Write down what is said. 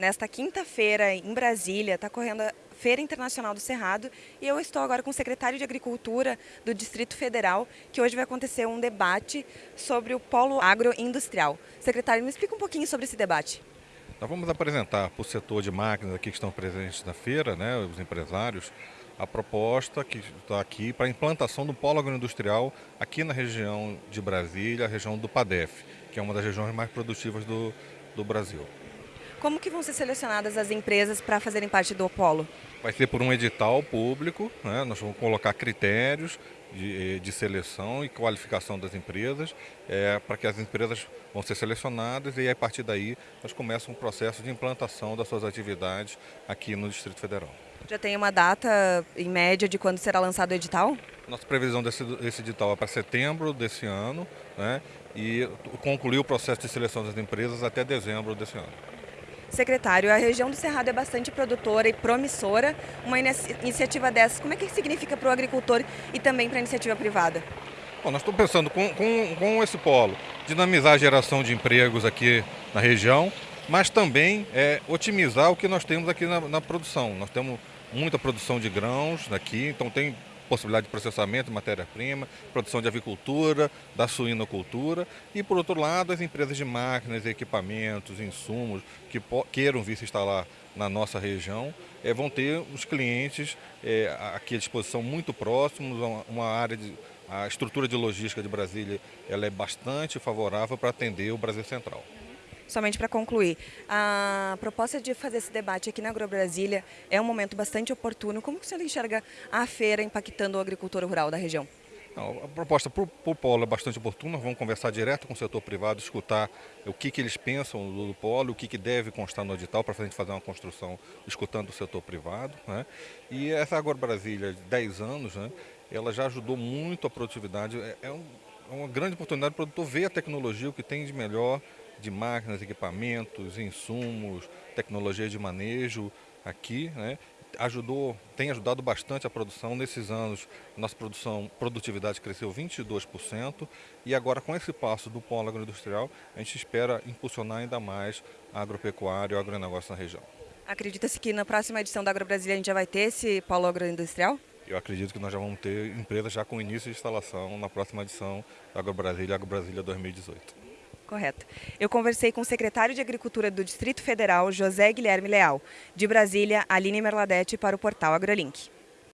Nesta quinta-feira, em Brasília, está correndo a Feira Internacional do Cerrado e eu estou agora com o secretário de Agricultura do Distrito Federal, que hoje vai acontecer um debate sobre o polo agroindustrial. Secretário, me explica um pouquinho sobre esse debate. Nós vamos apresentar para o setor de máquinas aqui que estão presentes na feira, né, os empresários, a proposta que está aqui para a implantação do polo agroindustrial aqui na região de Brasília, a região do PADEF, que é uma das regiões mais produtivas do, do Brasil. Como que vão ser selecionadas as empresas para fazerem parte do polo? Vai ser por um edital público, né? nós vamos colocar critérios de, eh, de seleção e qualificação das empresas, é, para que as empresas vão ser selecionadas e a partir daí nós começamos um processo de implantação das suas atividades aqui no Distrito Federal. Já tem uma data, em média, de quando será lançado o edital? Nossa previsão desse, desse edital é para setembro desse ano né, e concluir o processo de seleção das empresas até dezembro desse ano. Secretário, a região do Cerrado é bastante produtora e promissora. Uma iniciativa dessas, como é que significa para o agricultor e também para a iniciativa privada? Bom, nós estamos pensando com, com, com, esse polo, dinamizar a geração de empregos aqui na região, mas também é, otimizar o que nós temos aqui na, na produção. Nós temos muita produção de grãos aqui, então tem possibilidade de processamento de matéria-prima, produção de avicultura, da suinocultura. E, por outro lado, as empresas de máquinas, equipamentos, insumos que queiram vir se instalar na nossa região, é, vão ter os clientes é, aqui à disposição muito próximos, uma, uma área de, a estrutura de logística de Brasília ela é bastante favorável para atender o Brasil Central somente para concluir, a proposta de fazer esse debate aqui na AgroBrasília é um momento bastante oportuno. Como que o senhor enxerga a feira impactando o agricultor rural da região? Não, a proposta para o polo é bastante oportuna, vamos conversar direto com o setor privado, escutar o que, que eles pensam do, polo, o que, que deve constar no edital para a gente fazer uma construção escutando o setor privado. Né? E essa Agora Brasília, de 10 anos, né, ela já ajudou muito a produtividade, é, é, um, é uma grande oportunidade para o produtor ver a tecnologia, o que tem de melhor de máquinas, equipamentos, insumos, tecnologia de manejo aqui, né? ajudou, tem ajudado bastante a produção. Nesses anos, nossa produção, produtividade cresceu 22% e agora com esse passo do polo agroindustrial, a gente espera impulsionar ainda mais a agropecuária e o agronegócio na região. Acredita-se que na próxima edição da AgroBrasília a gente já vai ter esse polo agroindustrial? Eu acredito que nós já vamos ter empresas já com início de instalação na próxima edição da AgroBrasília, AgroBrasília 2018. Correto. Eu conversei com o secretário de Agricultura do Distrito Federal, José Guilherme Leal. De Brasília, Aline Merladete para o portal AgroLink.